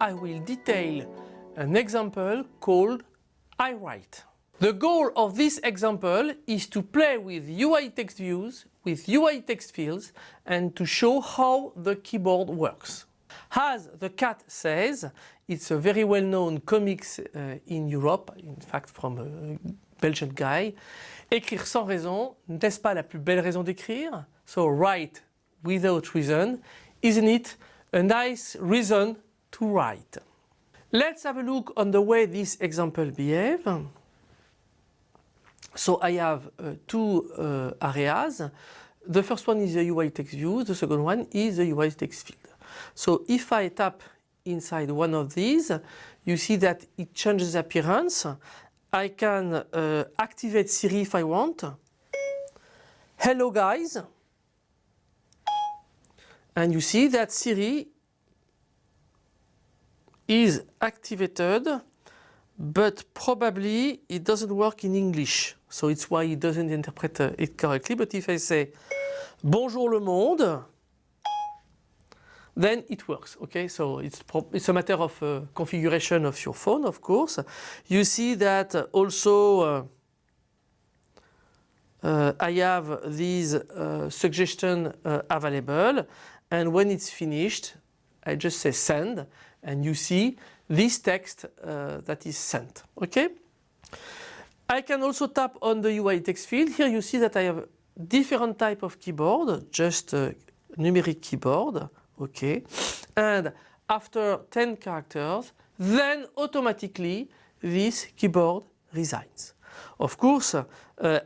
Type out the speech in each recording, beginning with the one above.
I will detail an example called I write. The goal of this example is to play with UI text views, with UI text fields and to show how the keyboard works. As the cat says, it's a very well-known comics uh, in Europe, in fact from a Belgian guy. Écrire sans raison, n'est-ce pas la plus belle raison d'écrire? So write without reason, isn't it a nice reason to write? Let's have a look on the way this example behaves. So I have uh, two uh, areas. The first one is the UI text view, the second one is the UI text field. So if I tap inside one of these, you see that it changes appearance. I can uh, activate Siri if I want. Hello guys. And you see that Siri is activated but probably it doesn't work in English. So it's why it doesn't interpret uh, it correctly. But if I say Bonjour le monde, then it works. Okay, so it's it's a matter of uh, configuration of your phone, of course. You see that also uh, uh, I have these uh, suggestion uh, available, and when it's finished, I just say send, and you see this text uh, that is sent. Okay. I can also tap on the UI text field. Here you see that I have different type of keyboard, just numeric keyboard okay and after 10 characters then automatically this keyboard resigns. Of course uh,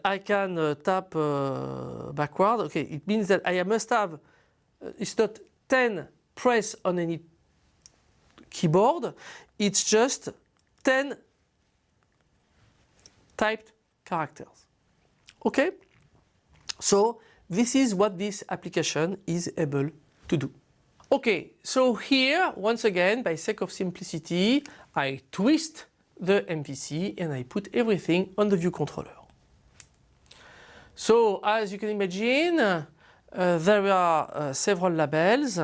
I can uh, tap uh, backward okay it means that I must have uh, it's not 10 press on any keyboard it's just 10 typed characters okay so this is what this application is able to do Okay, so here once again by sake of simplicity I twist the MVC and I put everything on the view controller. So as you can imagine uh, there are uh, several labels.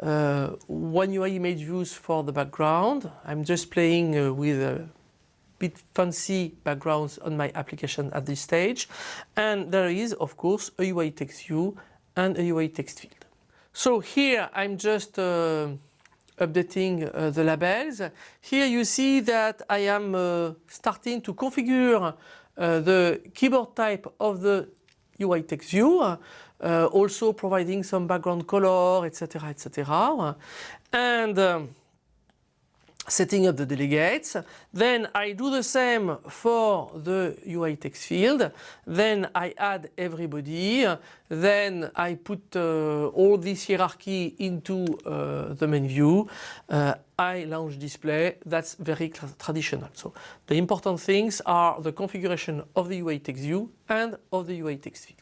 Uh, one UI image views for the background. I'm just playing uh, with a bit fancy backgrounds on my application at this stage. And there is of course a UI text view and a UI text field. So here I'm just uh, updating uh, the labels. Here you see that I am uh, starting to configure uh, the keyboard type of the UI text view, uh, also providing some background color, etc. etc. And um, setting up the delegates. Then I do the same for the UI text field. Then I add everybody. Then I put uh, all this hierarchy into uh, the main view. Uh, I launch display. That's very traditional. So the important things are the configuration of the UI text view and of the UI text field.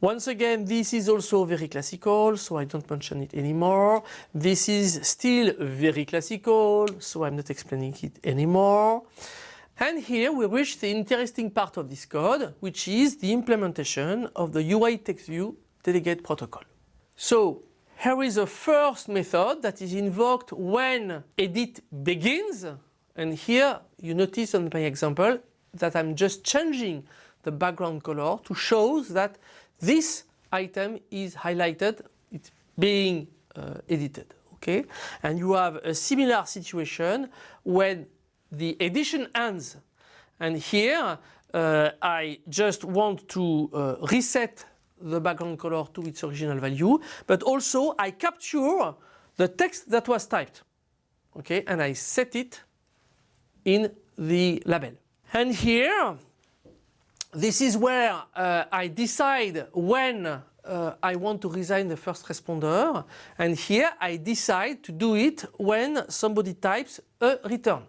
Once again, this is also very classical, so I don't mention it anymore. This is still very classical, so I'm not explaining it anymore. And here we reach the interesting part of this code, which is the implementation of the UI text view delegate protocol. So here is a first method that is invoked when edit begins. And here you notice on my example that I'm just changing the background color to show that this item is highlighted, it's being uh, edited, okay? And you have a similar situation when the edition ends. And here uh, I just want to uh, reset the background color to its original value, but also I capture the text that was typed, okay? And I set it in the label. And here this is where uh, I decide when uh, I want to resign the first responder and here I decide to do it when somebody types a return.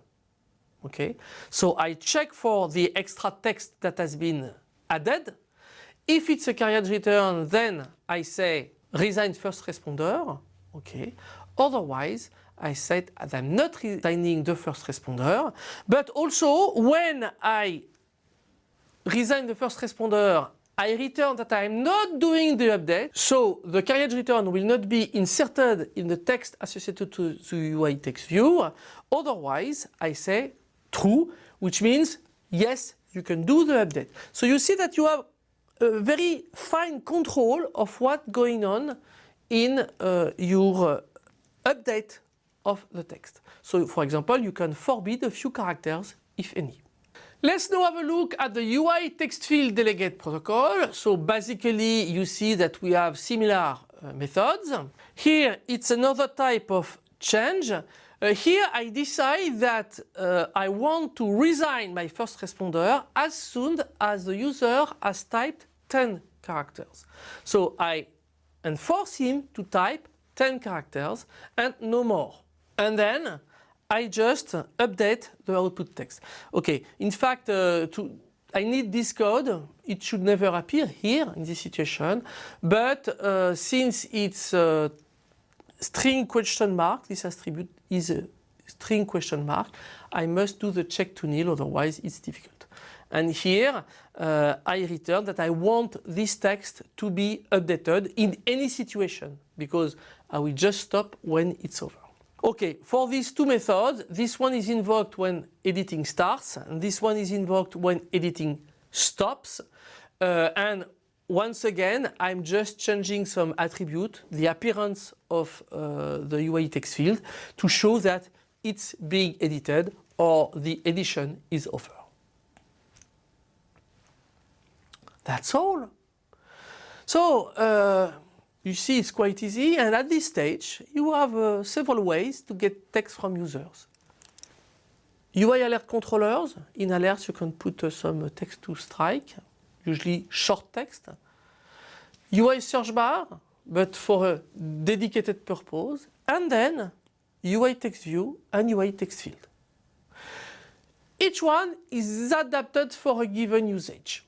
Okay, so I check for the extra text that has been added. If it's a carriage return then I say resign first responder. Okay, otherwise I said I'm not resigning the first responder but also when I resign the first responder I return that I'm not doing the update. So the carriage return will not be inserted in the text associated to the UI text view. Otherwise, I say true, which means yes, you can do the update. So you see that you have a very fine control of what's going on in uh, your uh, update of the text. So for example, you can forbid a few characters, if any. Let's now have a look at the UI text field delegate protocol. So basically you see that we have similar uh, methods. Here it's another type of change. Uh, here I decide that uh, I want to resign my first responder as soon as the user has typed 10 characters. So I enforce him to type 10 characters and no more. And then I just update the output text. Okay, in fact, uh, to, I need this code. It should never appear here in this situation, but uh, since it's a string question mark, this attribute is a string question mark, I must do the check to nil, otherwise it's difficult. And here uh, I return that I want this text to be updated in any situation because I will just stop when it's over. Okay, for these two methods, this one is invoked when editing starts and this one is invoked when editing stops. Uh, and once again, I'm just changing some attribute, the appearance of uh, the UI text field to show that it's being edited or the edition is over. That's all. So, uh, you see it's quite easy and at this stage you have uh, several ways to get text from users. UI alert controllers, in alerts you can put uh, some text to strike, usually short text. UI search bar, but for a dedicated purpose. And then UI text view and UI text field. Each one is adapted for a given usage.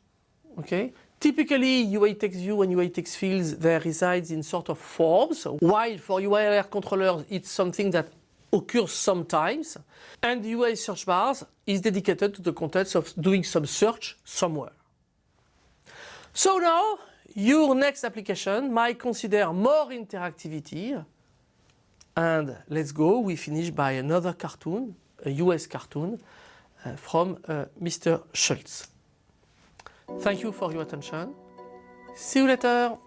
Okay, Typically, UI text view and UI text fields, they resides in sort of forms, while for UI alert controllers, it's something that occurs sometimes. And the UI search bars is dedicated to the context of doing some search somewhere. So now, your next application might consider more interactivity. And let's go, we finish by another cartoon, a US cartoon uh, from uh, Mr. Schulz. Thank you for your attention. See you later.